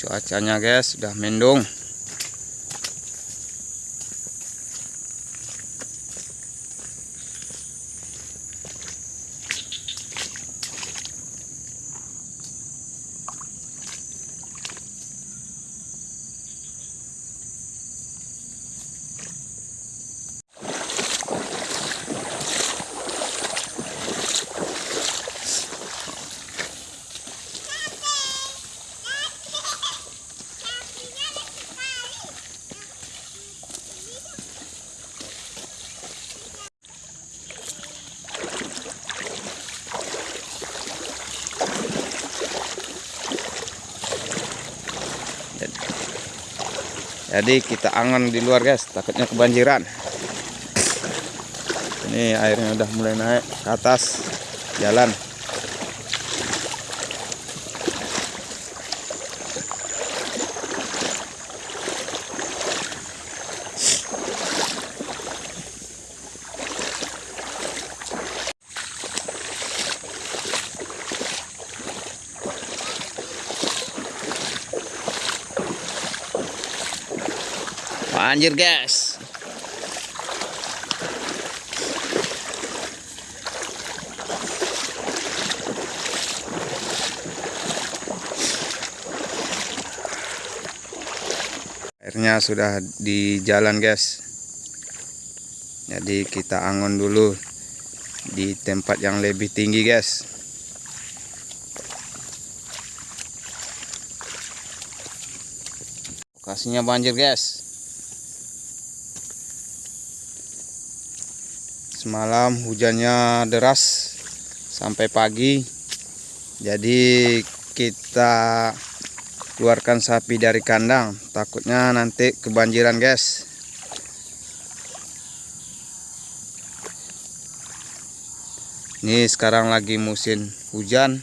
cuacanya guys sudah mendung jadi kita angon di luar guys. Takutnya kebanjiran. Ini airnya udah mulai naik ke atas jalan Banjir guys. Airnya sudah di jalan guys. Jadi kita angon dulu di tempat yang lebih tinggi guys. Lokasinya banjir guys. Semalam hujannya deras sampai pagi. Jadi kita keluarkan sapi dari kandang. Takutnya nanti kebanjiran, guys. Ini sekarang lagi musim hujan.